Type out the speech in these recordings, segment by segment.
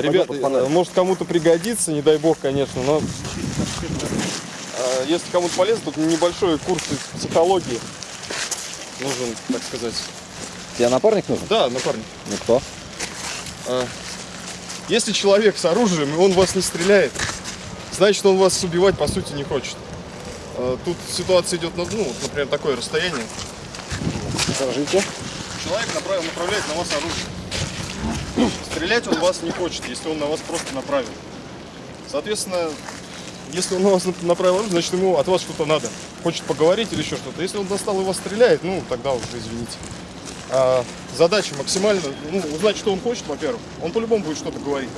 Ребята, э, может кому-то пригодится, не дай бог, конечно, но э, если кому-то полезно, тут небольшой курс психологии нужен, так сказать. Тебе напарник нужен? Да, напарник. Ну кто? А, Если человек с оружием, и он вас не стреляет, значит, он вас убивать, по сути, не хочет. Тут ситуация идет, на, ну, вот, например, такое расстояние. Скажите. Человек направ- направляет на вас оружие. Стрелять он вас не хочет, если он на вас просто направил. Соответственно, если он на вас нап- направил оружие, значит ему от вас что-то надо. Хочет поговорить или еще что-то. Если он достал и вас стреляет, ну тогда уже извините. А, задача максимально, ну, узнать, что он хочет, во-первых. Он по-любому будет что-то говорить.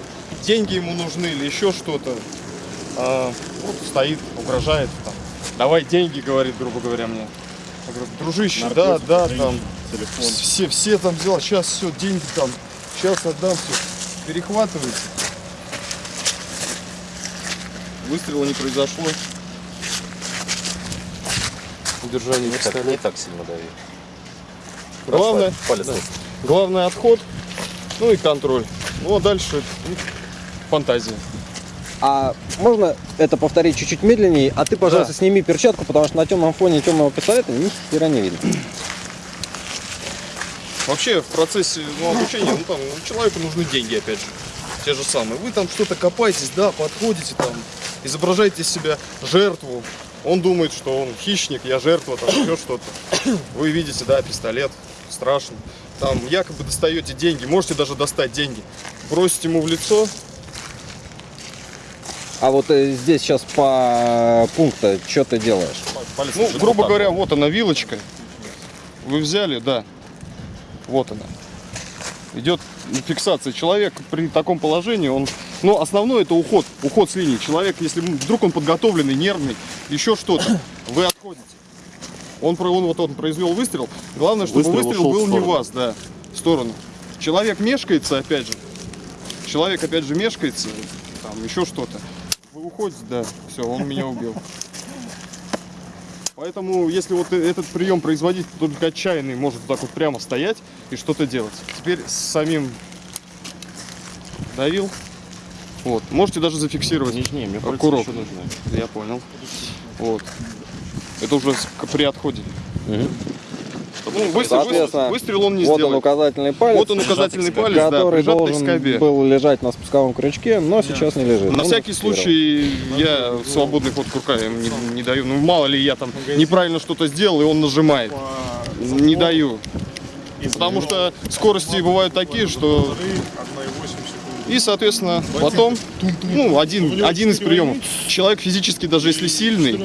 Деньги ему нужны или еще что-то. А, вот стоит, угрожает. Там. Давай деньги, говорит, грубо говоря, мне. Я говорю, дружище, да, да, там, все, все там взял, сейчас все, деньги там, сейчас отдам все. Перехватывайте. Выстрела не произошло. Удержание Не так, не так сильно дави. Главное, Палец да. главное отход, ну и контроль. Ну а дальше ну, фантазия. А можно это повторить чуть-чуть медленнее? А ты, пожалуйста, Да. сними перчатку, потому что на темном фоне темного пистолета ни хера не видно. Вообще в процессе ну, обучения ну, там, человеку нужны деньги, опять же. Те же самые. Вы там что-то копаетесь, да, подходите там, изображаете из себя жертву. Он думает, что он хищник, я жертва, там еще что-то. Вы видите, да, пистолет, страшно. Там якобы достаете деньги, можете даже достать деньги. Бросите ему в лицо, А вот э, здесь сейчас по пункту, что ты делаешь? Палец Ну, грубо говоря, вот. вот она вилочка. Вы взяли, да. Вот она. Идет фиксация. Человек при таком положении, он... Ну, основное это уход. Уход с линии. Человек, если вдруг он подготовленный, нервный, еще что-то, вы отходите. Он, он вот он произвел выстрел. Главное, чтобы Выстрел выстрел, был не вас, да, в сторону. Человек мешкается, опять же. Человек, опять же, мешкается. Там еще что-то. Вы уходите, да, все, он меня убил. Поэтому, если вот э- этот прием производить, то только отчаянный может вот так вот прямо стоять и что-то делать. Теперь с самим давил. Вот. Можете даже зафиксировать. Не, не, мне Как пальцы урок. еще нужны. Я понял. Вот. Это уже с- к- при отходе. Ну, выстрел, Соответственно, выстрел он не вот он сделает. указательный палец, Вот он указательный палец, да, который к должен был лежать на спусковом крючке, но сейчас не лежит. На Он всякий случай я свободный ход рука ему не, не даю. Ну мало ли я там неправильно что-то сделал и он нажимает. Не даю. Потому что скорости бывают такие, что... И, соответственно, потом, ну, один, один из приемов. Человек физически, даже если сильный,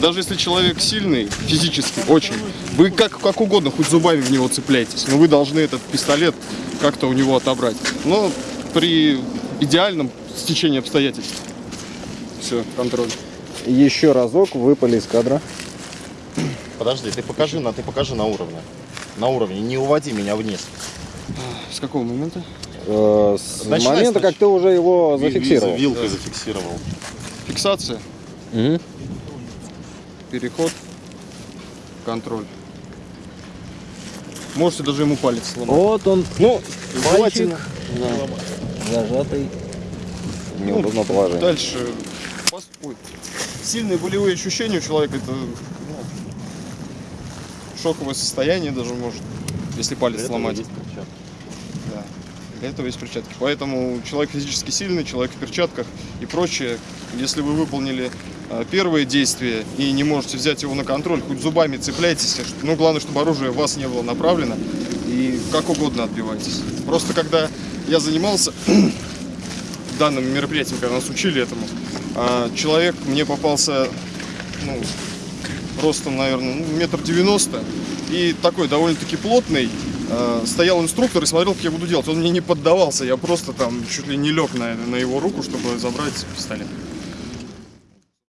даже если человек сильный, физически, очень, вы как, как угодно, хоть зубами в него цепляйтесь, но вы должны этот пистолет как-то у него отобрать. Но при идеальном стечении обстоятельств. Все, контроль. Еще разок выпали из кадра. Подожди, ты покажи, на, ты покажи на уровне. На уровне, не уводи меня вниз. С какого момента? Э, с Начинай момента, сначала. как ты уже его зафиксировал. ви- Вилкой зафиксировал. Фиксация, Мгм. переход, контроль. Можете даже ему палец сломать. Вот он, Ну, мальчик, желательно. зажатый в неудобном положении. Дальше. Ой. Сильные болевые ощущения у человека это ну, шоковое состояние даже может, если палец этого сломать. Для этого есть перчатки. Поэтому человек физически сильный, человек в перчатках и прочее. Если вы выполнили э, первые действия и не можете взять его на контроль, хоть зубами цепляйтесь, но главное, чтобы оружие в вас не было направлено и как угодно отбивайтесь. Просто когда я занимался данным мероприятием, когда нас учили этому, а, человек мне попался ну, ростом, наверное, ну, метр девяносто и такой довольно-таки плотный. Э, Стоял инструктор и смотрел, как я буду делать. Он мне не поддавался, я просто там чуть ли не лег на, на его руку, чтобы забрать пистолет.